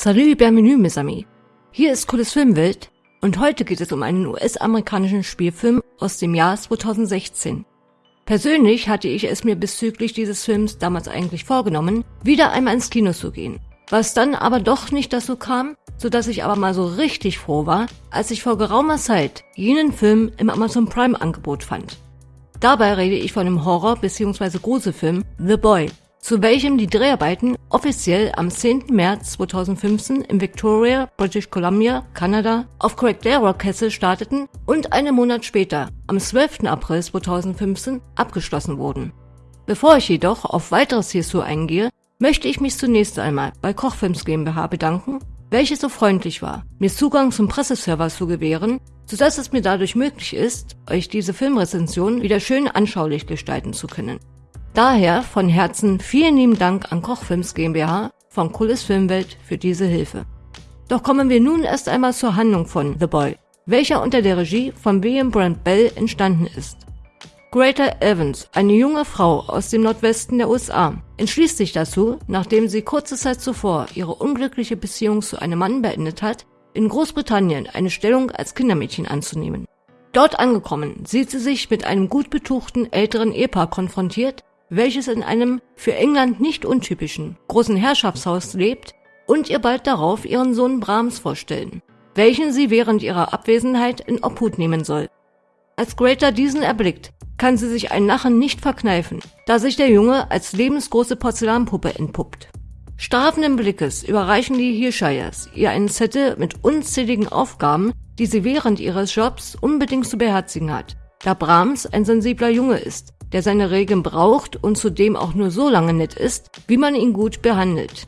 Salut, bienvenue, mes amis. Hier ist Cooles Filmwelt und heute geht es um einen US-amerikanischen Spielfilm aus dem Jahr 2016. Persönlich hatte ich es mir bezüglich dieses Films damals eigentlich vorgenommen, wieder einmal ins Kino zu gehen. Was dann aber doch nicht dazu kam, so dass ich aber mal so richtig froh war, als ich vor geraumer Zeit jenen Film im Amazon Prime Angebot fand. Dabei rede ich von dem Horror- bzw. Gruselfilm The Boy, zu welchem die Dreharbeiten offiziell am 10. März 2015 in Victoria, British Columbia, Kanada, auf Craigdale Castle starteten und einen Monat später, am 12. April 2015, abgeschlossen wurden. Bevor ich jedoch auf weiteres hierzu eingehe, möchte ich mich zunächst einmal bei Kochfilms GmbH bedanken, welche so freundlich war, mir Zugang zum Presseserver zu gewähren, sodass es mir dadurch möglich ist, euch diese Filmrezension wieder schön anschaulich gestalten zu können. Daher von Herzen vielen lieben Dank an Kochfilms GmbH von Cooles Filmwelt für diese Hilfe. Doch kommen wir nun erst einmal zur Handlung von The Boy, welcher unter der Regie von William Brand Bell entstanden ist. Greater Evans, eine junge Frau aus dem Nordwesten der USA, entschließt sich dazu, nachdem sie kurze Zeit zuvor ihre unglückliche Beziehung zu einem Mann beendet hat, in Großbritannien eine Stellung als Kindermädchen anzunehmen. Dort angekommen sieht sie sich mit einem gut betuchten älteren Ehepaar konfrontiert, welches in einem für England nicht untypischen großen Herrschaftshaus lebt und ihr bald darauf ihren Sohn Brahms vorstellen, welchen sie während ihrer Abwesenheit in Obhut nehmen soll. Als Greater diesen erblickt, kann sie sich ein Lachen nicht verkneifen, da sich der Junge als lebensgroße Porzellanpuppe entpuppt. Strafenden Blickes überreichen die Hirshires ihr einen Zettel mit unzähligen Aufgaben, die sie während ihres Jobs unbedingt zu beherzigen hat, da Brahms ein sensibler Junge ist, der seine Regeln braucht und zudem auch nur so lange nett ist, wie man ihn gut behandelt.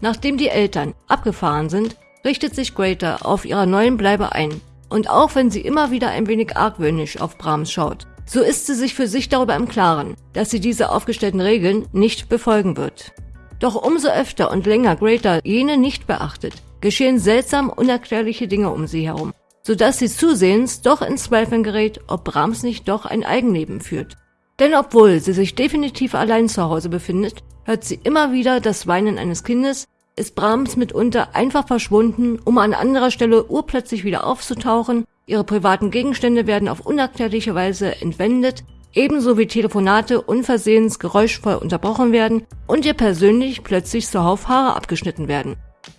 Nachdem die Eltern abgefahren sind, richtet sich Greater auf ihrer neuen Bleibe ein. Und auch wenn sie immer wieder ein wenig argwöhnisch auf Brahms schaut, so ist sie sich für sich darüber im Klaren, dass sie diese aufgestellten Regeln nicht befolgen wird. Doch umso öfter und länger Greater jene nicht beachtet, geschehen seltsam unerklärliche Dinge um sie herum, sodass sie zusehends doch in Zweifeln gerät, ob Brahms nicht doch ein Eigenleben führt denn obwohl sie sich definitiv allein zu Hause befindet, hört sie immer wieder das Weinen eines Kindes, ist Brahms mitunter einfach verschwunden, um an anderer Stelle urplötzlich wieder aufzutauchen, ihre privaten Gegenstände werden auf unerklärliche Weise entwendet, ebenso wie Telefonate unversehens geräuschvoll unterbrochen werden und ihr persönlich plötzlich zuhauf Haare abgeschnitten werden.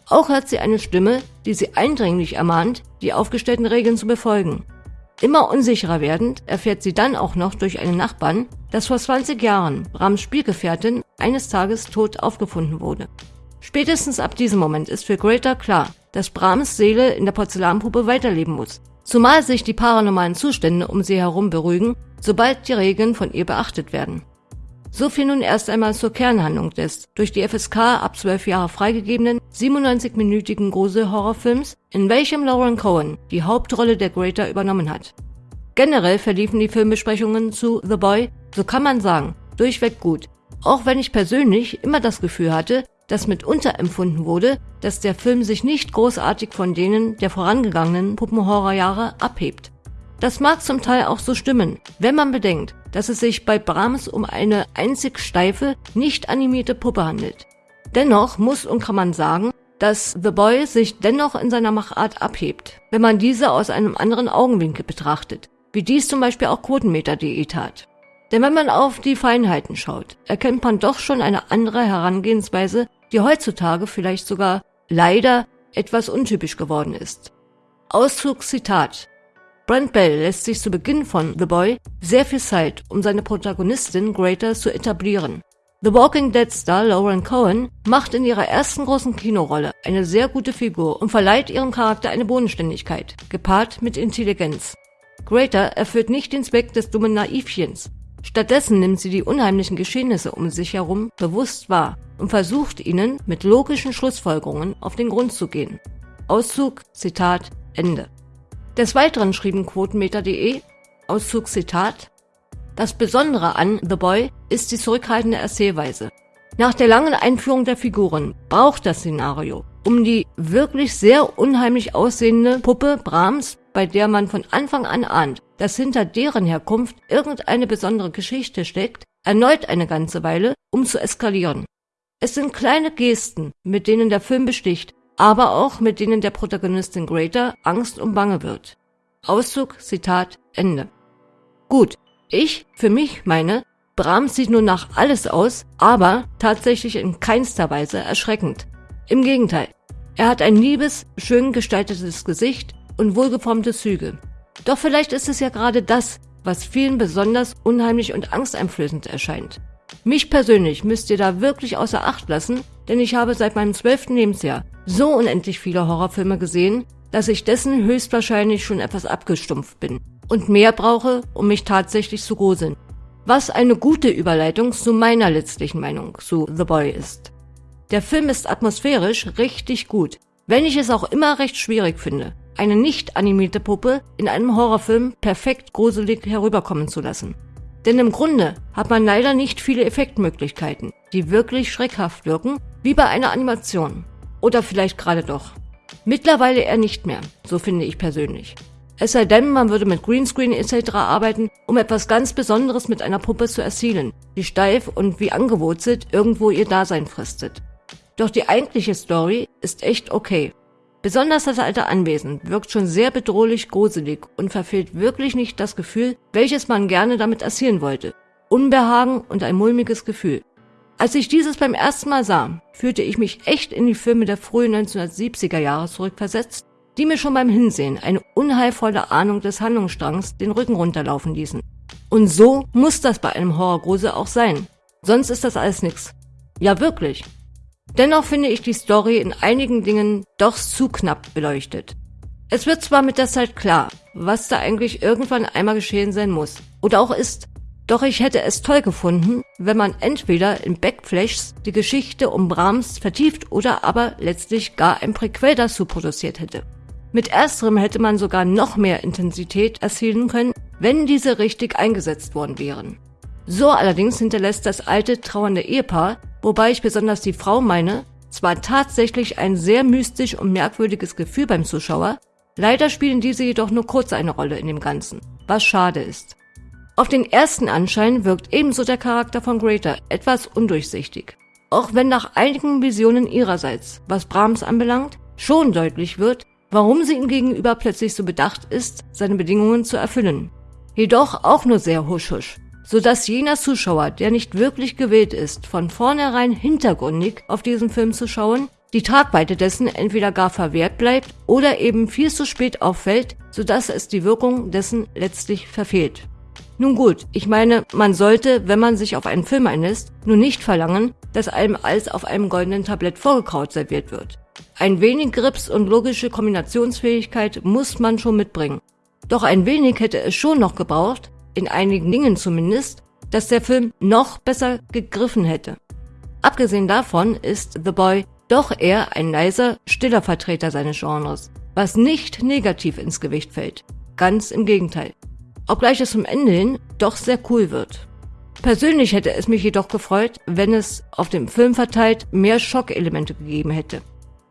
Auch hört sie eine Stimme, die sie eindringlich ermahnt, die aufgestellten Regeln zu befolgen. Immer unsicherer werdend erfährt sie dann auch noch durch einen Nachbarn, dass vor 20 Jahren Brahms Spielgefährtin eines Tages tot aufgefunden wurde. Spätestens ab diesem Moment ist für Greater klar, dass Brahms Seele in der Porzellanpuppe weiterleben muss, zumal sich die paranormalen Zustände um sie herum beruhigen, sobald die Regeln von ihr beachtet werden. So viel nun erst einmal zur Kernhandlung des durch die FSK ab 12 Jahre freigegebenen 97-minütigen Grusel-Horrorfilms, in welchem Lauren Cohen die Hauptrolle der Greater übernommen hat. Generell verliefen die Filmbesprechungen zu The Boy, so kann man sagen, durchweg gut, auch wenn ich persönlich immer das Gefühl hatte, dass mitunter empfunden wurde, dass der Film sich nicht großartig von denen der vorangegangenen Puppenhorrorjahre abhebt. Das mag zum Teil auch so stimmen, wenn man bedenkt, dass es sich bei Brahms um eine einzig steife, nicht animierte Puppe handelt. Dennoch muss und kann man sagen, dass The Boy sich dennoch in seiner Machart abhebt, wenn man diese aus einem anderen Augenwinkel betrachtet, wie dies zum Beispiel auch Quotenmeter.de tat. Denn wenn man auf die Feinheiten schaut, erkennt man doch schon eine andere Herangehensweise, die heutzutage vielleicht sogar leider etwas untypisch geworden ist. Auszug Zitat Brent Bell lässt sich zu Beginn von The Boy sehr viel Zeit, um seine Protagonistin Greater zu etablieren. The Walking Dead Star Lauren Cohen macht in ihrer ersten großen Kinorolle eine sehr gute Figur und verleiht ihrem Charakter eine Bodenständigkeit, gepaart mit Intelligenz. Greater erfüllt nicht den Zweck des dummen Naivchens. Stattdessen nimmt sie die unheimlichen Geschehnisse um sich herum bewusst wahr und versucht ihnen mit logischen Schlussfolgerungen auf den Grund zu gehen. Auszug, Zitat, Ende. Des Weiteren schrieben Quotenmeter.de, Auszug Zitat, das Besondere an The Boy ist die zurückhaltende Erzählweise. Nach der langen Einführung der Figuren braucht das Szenario, um die wirklich sehr unheimlich aussehende Puppe Brahms, bei der man von Anfang an ahnt, dass hinter deren Herkunft irgendeine besondere Geschichte steckt, erneut eine ganze Weile, um zu eskalieren. Es sind kleine Gesten, mit denen der Film besticht, aber auch mit denen der Protagonistin Greater Angst und Bange wird. Auszug, Zitat, Ende. Gut, ich für mich meine, Brahms sieht nun nach alles aus, aber tatsächlich in keinster Weise erschreckend. Im Gegenteil, er hat ein liebes, schön gestaltetes Gesicht und wohlgeformte Züge. Doch vielleicht ist es ja gerade das, was vielen besonders unheimlich und angsteinflößend erscheint. Mich persönlich müsst ihr da wirklich außer Acht lassen, denn ich habe seit meinem zwölften Lebensjahr so unendlich viele Horrorfilme gesehen, dass ich dessen höchstwahrscheinlich schon etwas abgestumpft bin und mehr brauche, um mich tatsächlich zu gruseln. Was eine gute Überleitung zu meiner letztlichen Meinung zu The Boy ist. Der Film ist atmosphärisch richtig gut, wenn ich es auch immer recht schwierig finde, eine nicht animierte Puppe in einem Horrorfilm perfekt gruselig herüberkommen zu lassen. Denn im Grunde hat man leider nicht viele Effektmöglichkeiten, die wirklich schreckhaft wirken, wie bei einer Animation. Oder vielleicht gerade doch. Mittlerweile eher nicht mehr, so finde ich persönlich. Es sei denn, man würde mit Greenscreen etc. arbeiten, um etwas ganz Besonderes mit einer Puppe zu erzielen, die steif und wie angewurzelt irgendwo ihr Dasein fristet. Doch die eigentliche Story ist echt okay. Besonders das alte Anwesen wirkt schon sehr bedrohlich gruselig und verfehlt wirklich nicht das Gefühl, welches man gerne damit erzielen wollte. Unbehagen und ein mulmiges Gefühl. Als ich dieses beim ersten Mal sah, fühlte ich mich echt in die Filme der frühen 1970er Jahre zurückversetzt die mir schon beim Hinsehen eine unheilvolle Ahnung des Handlungsstrangs den Rücken runterlaufen ließen. Und so muss das bei einem Horrorgrusel auch sein. Sonst ist das alles nix. Ja, wirklich. Dennoch finde ich die Story in einigen Dingen doch zu knapp beleuchtet. Es wird zwar mit der Zeit klar, was da eigentlich irgendwann einmal geschehen sein muss. Oder auch ist. Doch ich hätte es toll gefunden, wenn man entweder in Backflashs die Geschichte um Brahms vertieft oder aber letztlich gar ein Prequel dazu produziert hätte. Mit ersterem hätte man sogar noch mehr Intensität erzielen können, wenn diese richtig eingesetzt worden wären. So allerdings hinterlässt das alte trauernde Ehepaar, wobei ich besonders die Frau meine, zwar tatsächlich ein sehr mystisch und merkwürdiges Gefühl beim Zuschauer, leider spielen diese jedoch nur kurz eine Rolle in dem Ganzen, was schade ist. Auf den ersten Anschein wirkt ebenso der Charakter von Greater etwas undurchsichtig. Auch wenn nach einigen Visionen ihrerseits, was Brahms anbelangt, schon deutlich wird, warum sie ihm gegenüber plötzlich so bedacht ist, seine Bedingungen zu erfüllen. Jedoch auch nur sehr husch-husch, sodass jener Zuschauer, der nicht wirklich gewillt ist, von vornherein hintergründig auf diesen Film zu schauen, die Tragweite dessen entweder gar verwehrt bleibt oder eben viel zu spät auffällt, sodass es die Wirkung dessen letztlich verfehlt. Nun gut, ich meine, man sollte, wenn man sich auf einen Film einlässt, nur nicht verlangen, dass einem alles auf einem goldenen Tablett vorgekaut serviert wird. Ein wenig Grips und logische Kombinationsfähigkeit muss man schon mitbringen. Doch ein wenig hätte es schon noch gebraucht, in einigen Dingen zumindest, dass der Film noch besser gegriffen hätte. Abgesehen davon ist The Boy doch eher ein leiser, stiller Vertreter seines Genres, was nicht negativ ins Gewicht fällt. Ganz im Gegenteil. Obgleich es zum Ende hin doch sehr cool wird. Persönlich hätte es mich jedoch gefreut, wenn es auf dem Film verteilt mehr Schockelemente gegeben hätte.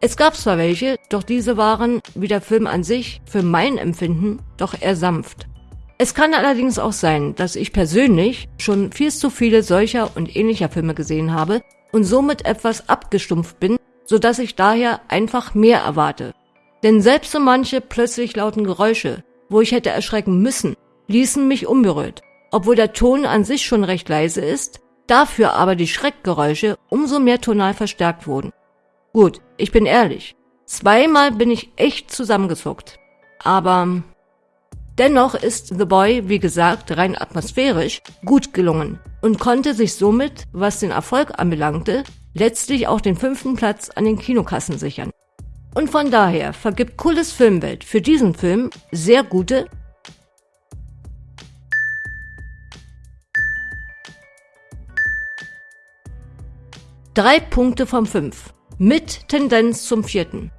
Es gab zwar welche, doch diese waren, wie der Film an sich, für mein Empfinden doch eher sanft. Es kann allerdings auch sein, dass ich persönlich schon viel zu viele solcher und ähnlicher Filme gesehen habe und somit etwas abgestumpft bin, so dass ich daher einfach mehr erwarte. Denn selbst so manche plötzlich lauten Geräusche, wo ich hätte erschrecken müssen, ließen mich unberührt, obwohl der Ton an sich schon recht leise ist, dafür aber die Schreckgeräusche umso mehr tonal verstärkt wurden. Gut, ich bin ehrlich. Zweimal bin ich echt zusammengezuckt. Aber dennoch ist The Boy, wie gesagt, rein atmosphärisch gut gelungen und konnte sich somit, was den Erfolg anbelangte, letztlich auch den fünften Platz an den Kinokassen sichern. Und von daher vergibt Cooles Filmwelt für diesen Film sehr gute drei Punkte von fünf mit Tendenz zum vierten.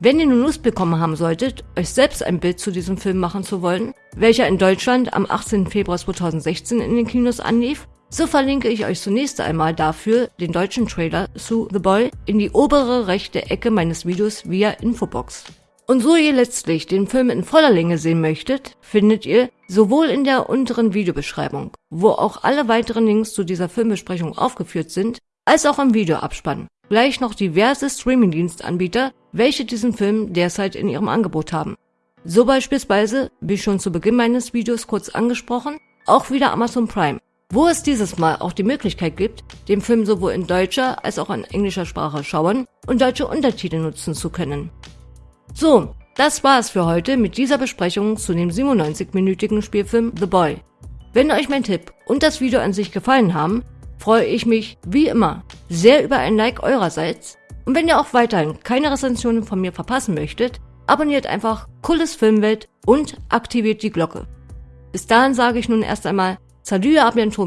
Wenn ihr nun Lust bekommen haben solltet, euch selbst ein Bild zu diesem Film machen zu wollen, welcher in Deutschland am 18. Februar 2016 in den Kinos anlief, so verlinke ich euch zunächst einmal dafür den deutschen Trailer zu The Boy in die obere rechte Ecke meines Videos via Infobox. Und so ihr letztlich den Film in voller Länge sehen möchtet, findet ihr sowohl in der unteren Videobeschreibung, wo auch alle weiteren Links zu dieser Filmbesprechung aufgeführt sind, als auch im Videoabspann gleich noch diverse Streamingdienstanbieter, welche diesen Film derzeit in ihrem Angebot haben. So beispielsweise, wie schon zu Beginn meines Videos kurz angesprochen, auch wieder Amazon Prime, wo es dieses Mal auch die Möglichkeit gibt, den Film sowohl in deutscher als auch in englischer Sprache schauen und deutsche Untertitel nutzen zu können. So, das war es für heute mit dieser Besprechung zu dem 97-minütigen Spielfilm The Boy. Wenn euch mein Tipp und das Video an sich gefallen haben, freue ich mich, wie immer, sehr über ein Like eurerseits. Und wenn ihr auch weiterhin keine Rezensionen von mir verpassen möchtet, abonniert einfach Cooles Filmwelt und aktiviert die Glocke. Bis dahin sage ich nun erst einmal Salut à bientôt.